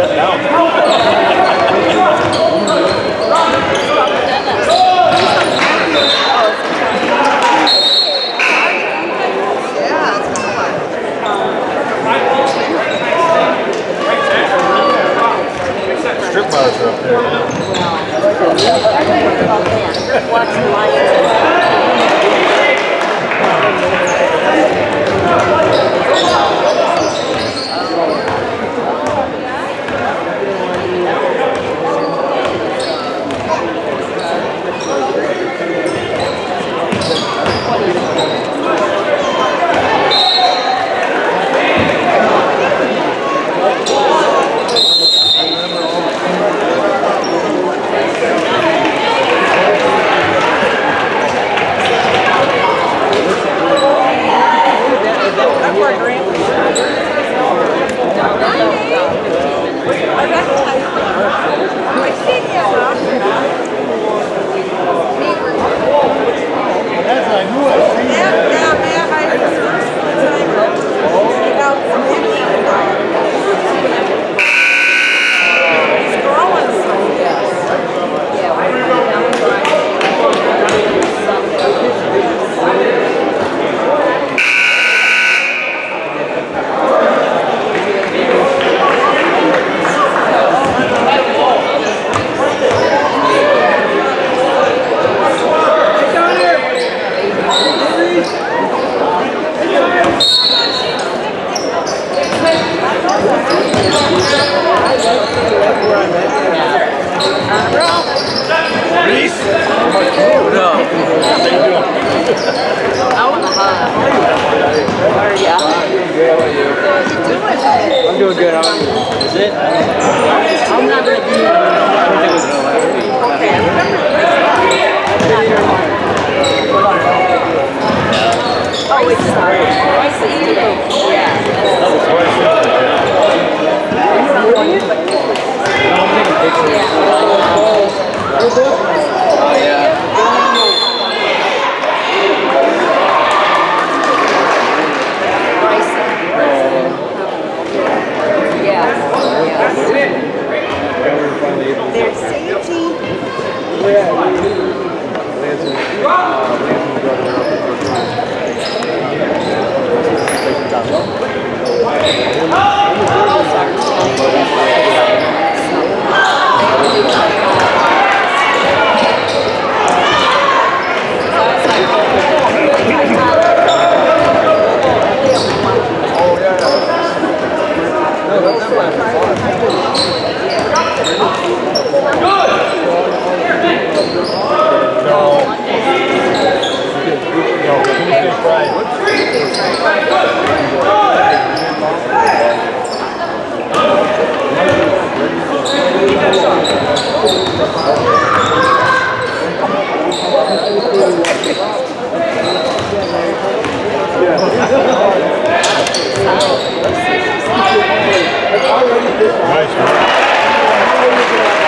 set down. I'm good. You? Is it? I'm not gonna be. I don't think it was gonna last week. Oh, it's nice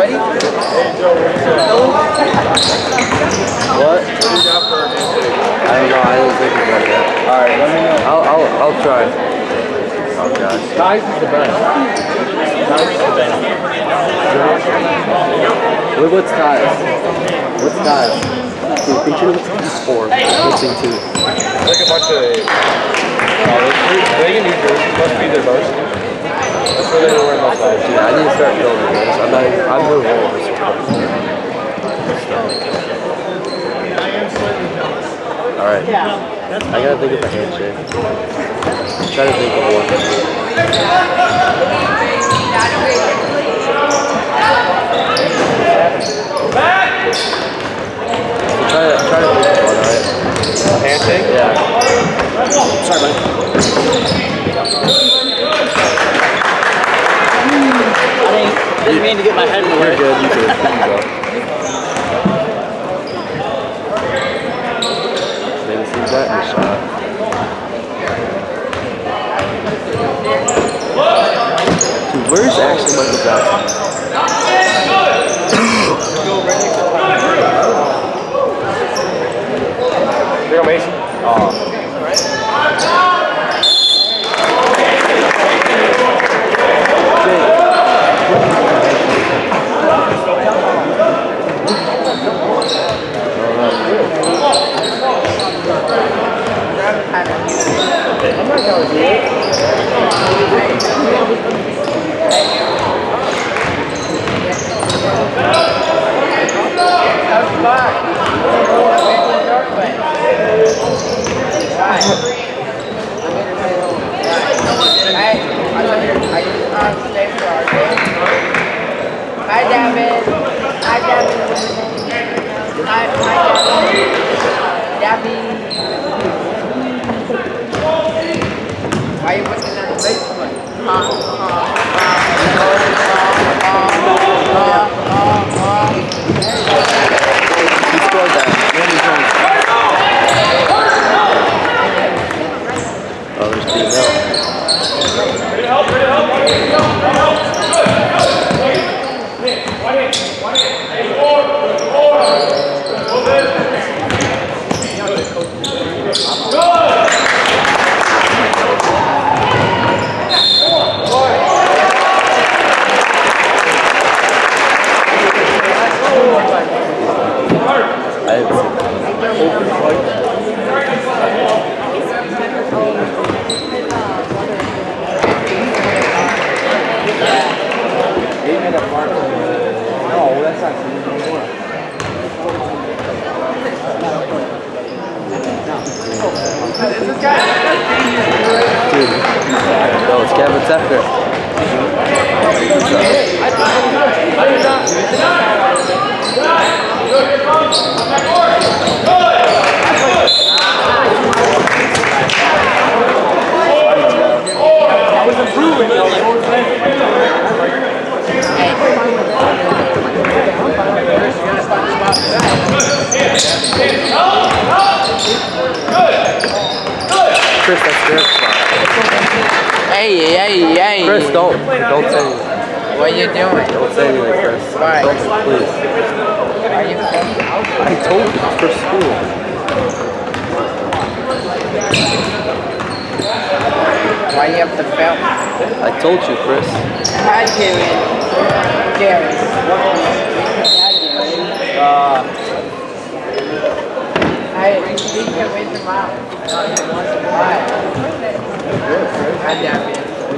What? I don't know. I didn't think about that. Alright, let me know. I'll, I'll, I'll try. Oh gosh. Ties is the best. Ties is the best. What, what's ties? What's ties? Dude, picture what's four. Missing two. Like a bunch of. They in New Jersey must be their varsity. I need to start building this. I'm not even, I'm all of this. Alright. I gotta think of a handshake. Try to think of one. Try to, try to think of one, alright? Handshake? Yeah. Sorry, man. Didn't mean to get my head in the You're good, you're good. You go. Maybe see that in the shot. Dude, where's actually Michael Jackson? There you go, Mason. Oh. Don't. Don't say anything. What you doing? Don't say anything, Chris. Why? Don't, please. Are you I told you it's for school. Why you have to film? I told you, Chris. Hi, Karen. Karen. Yeah, Karen. Uh, Hey, you can wait them out. Why? God damn it.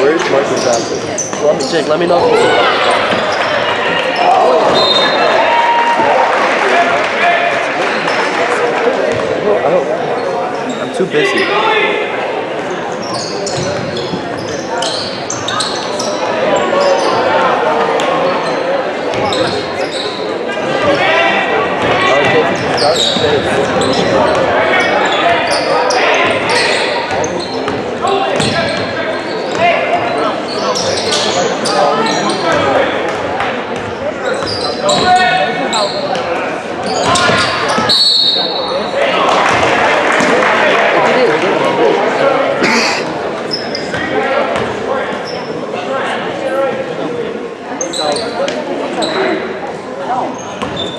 Where's Michael Jackson? Let me check. Let me know. I don't, I'm too busy.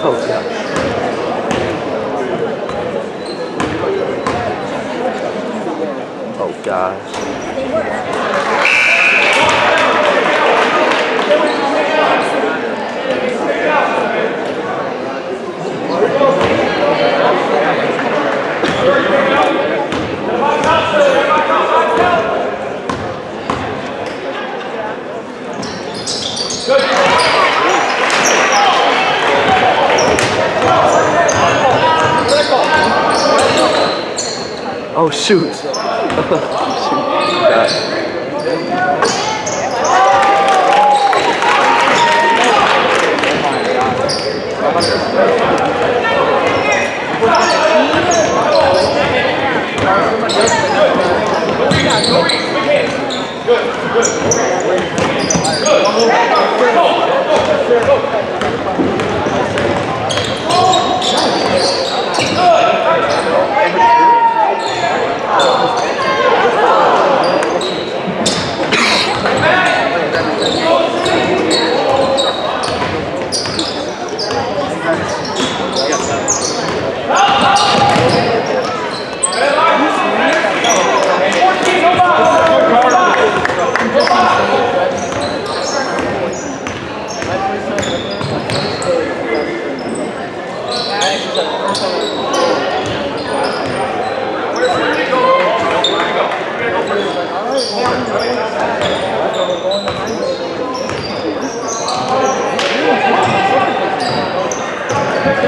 Oh, God. Oh, gosh. Oh, shoot. I, I, could, I take a full one guys out there. I thought it would take. Hey,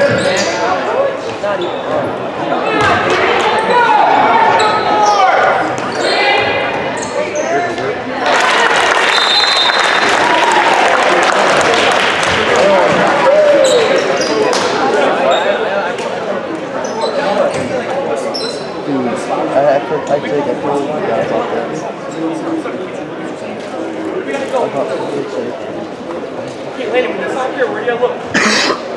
wait a minute, not here. Where do you look?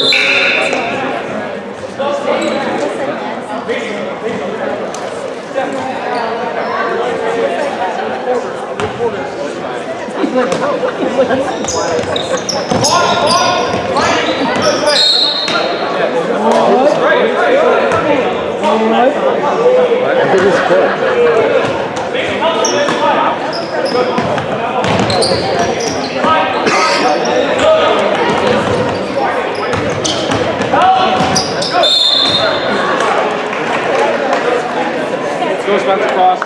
I think it's cool. Let's go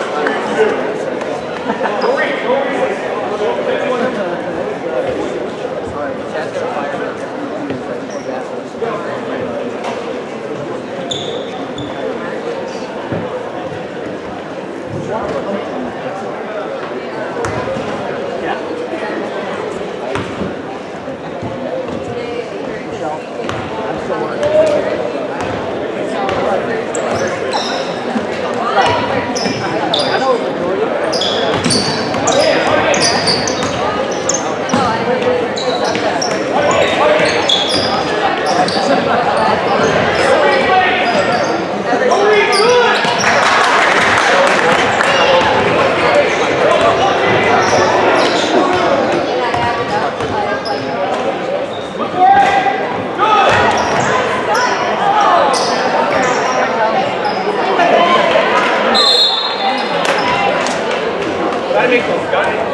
Got it.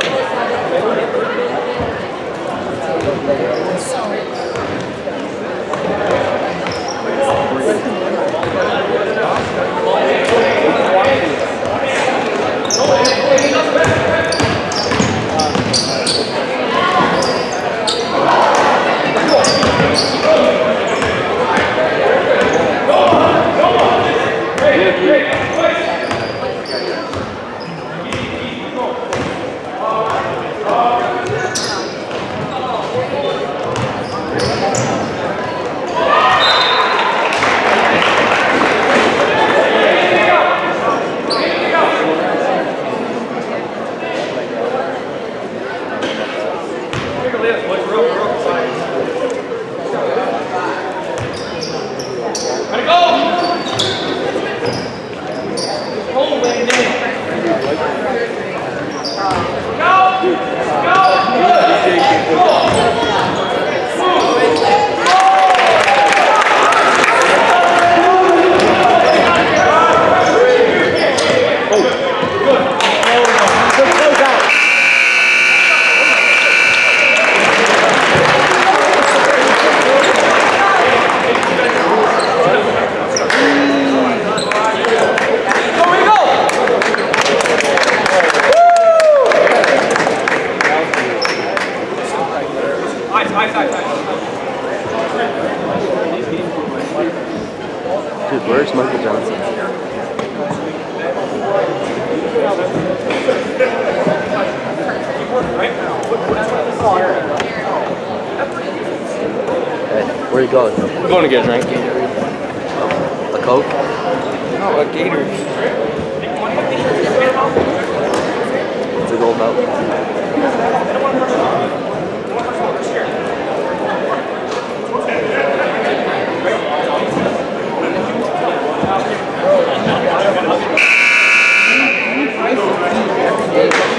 I'll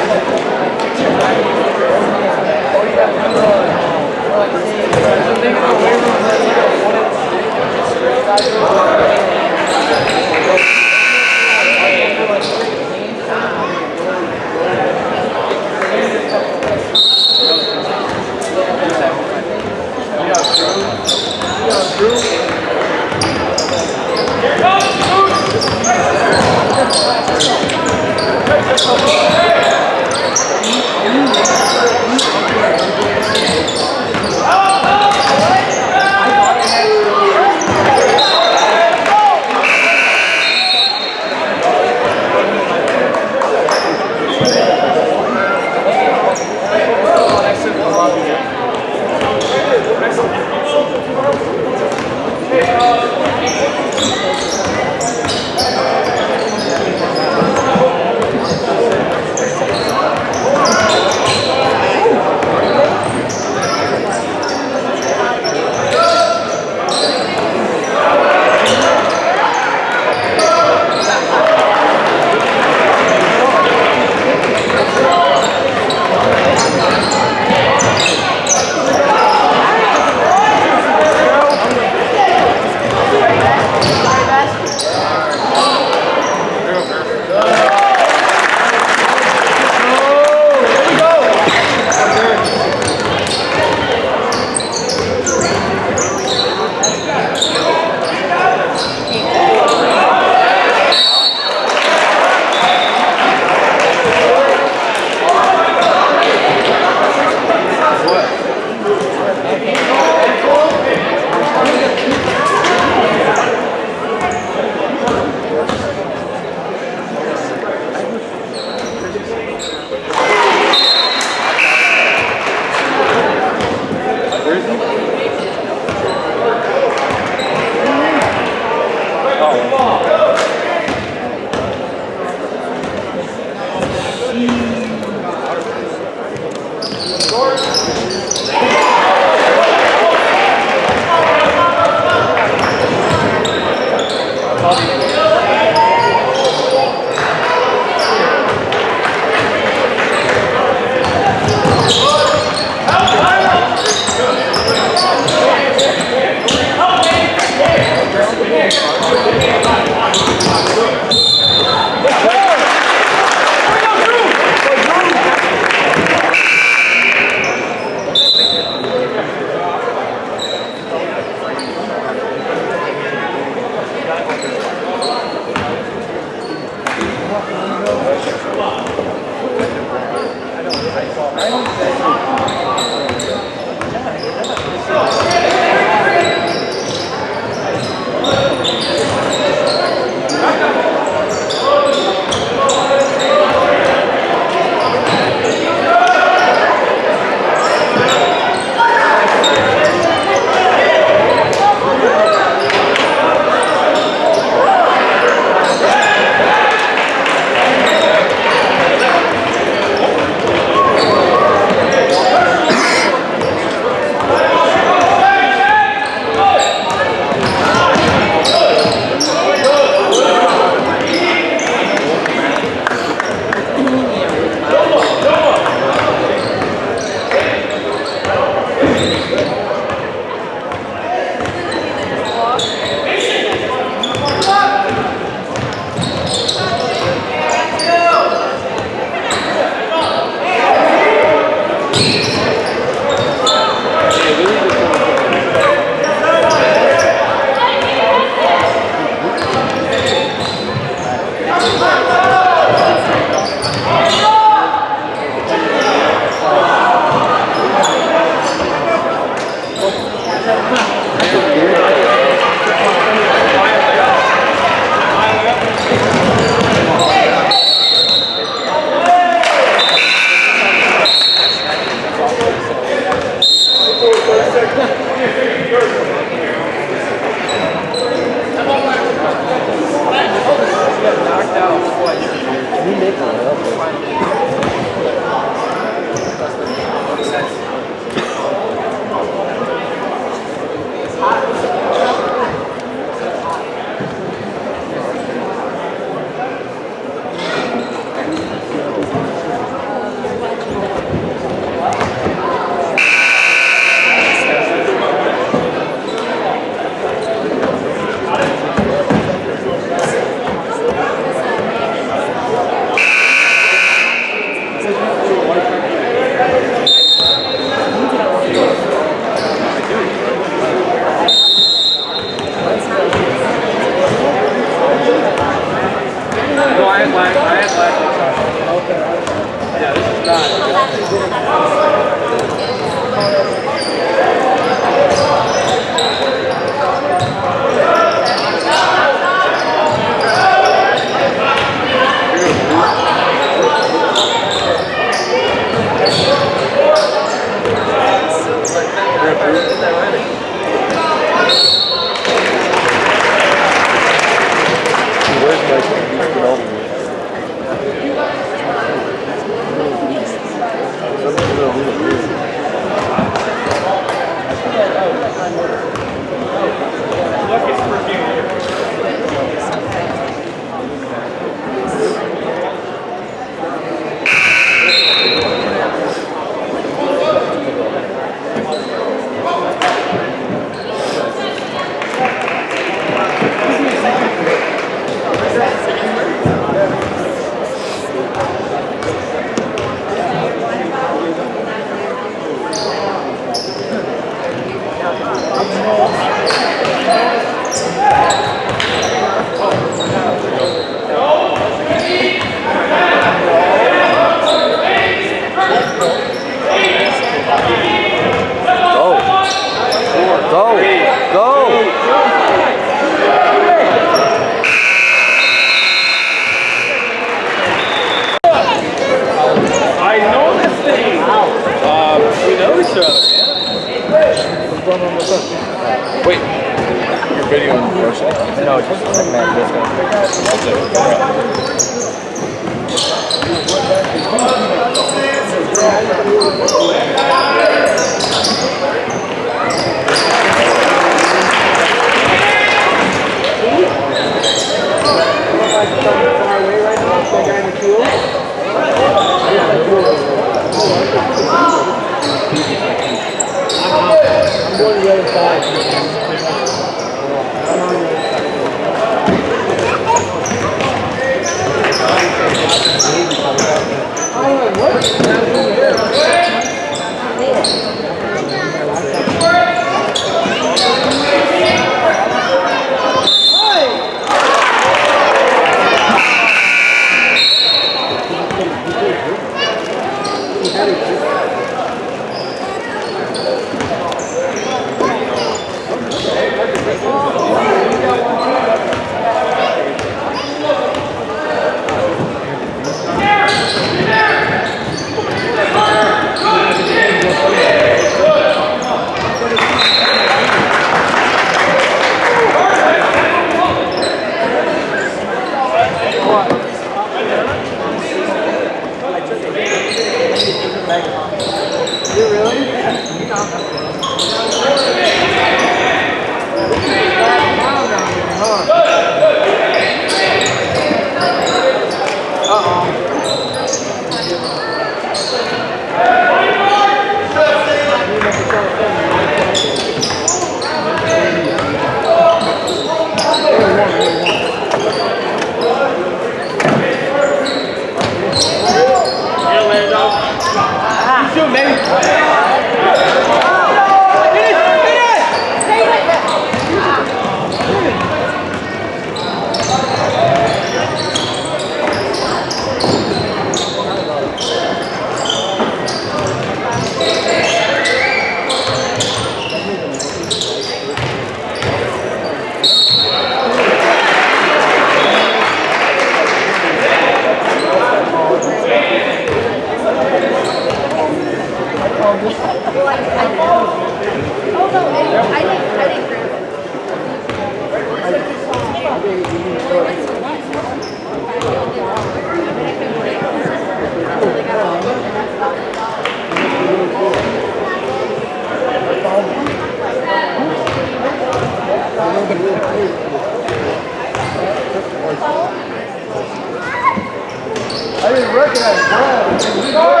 I didn't recognize Brad. Oh,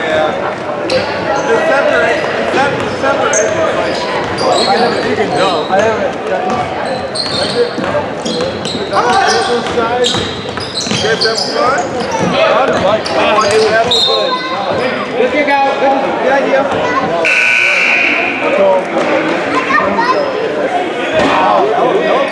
yeah. The separate, the separate, you can, you can jump. I haven't. Oh, have good. Good, good idea.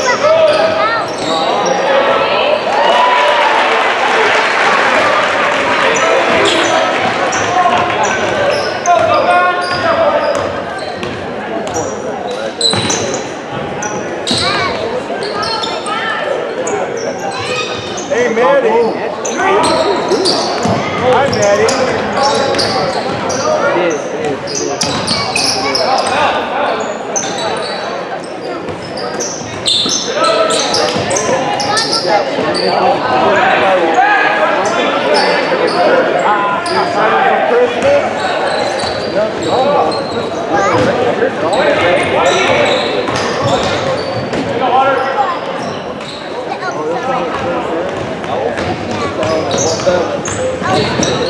Hey, That's